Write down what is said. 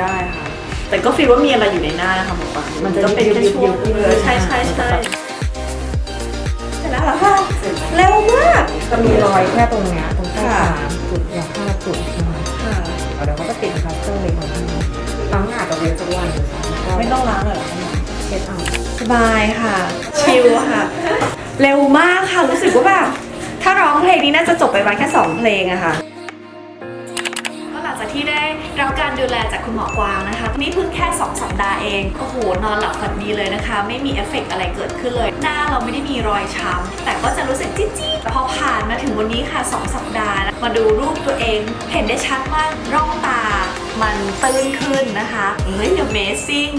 ได้ค่ะ แต่ก็ฟีลว่ามีอะไรอยู่ในหน้านะคะหมอปลามัมันนก็จะเป็นแค่ช่วงยุบๆๆเออใช่ใช่ใช่เสร็จแล้วเหรอคะเร็วมากจะมีรอยแค่ตรงเนี้ยตรงใต้ค่ะตาจุดอย่างห้าจุดนะคะค่ะเดี๋ยวเขาก็ติดพลาสเตอร์เลยของที่ล้างหน้ากับเวสวันนะคะไม่ต้องล้างเลยเหรอคะหมอเช็ดเอาสบายค่ะ ชิลค่ะ เร็วมากค่ะรู้สึกว่าแบบถ้าร้องเพลงนี้น่าจะจบไปประมาณแค่ 2 เพลงอะค่ะก็หลัง จากที่ได้รับการดูแลจากคุณหมอกวางนะคะ นี่เพิ่งแค่ 2 สัปดาห์เอง โอ้โห นอนหลับฝันดีเลยนะคะ ไม่มีเอฟเฟกต์อะไรเกิดขึ้นเลย หน้าเราไม่ได้มีรอยช้ำ แต่ก็จะรู้สึกจี๊ดๆพอผ่านมาถึงวันนี้ค่ะ 2 สัปดาห์ มาดูรูปตัวเอง เห็นได้ชัดว่าร่องตา มันตื้นขึ้นนะคะ เฮ้ย amazing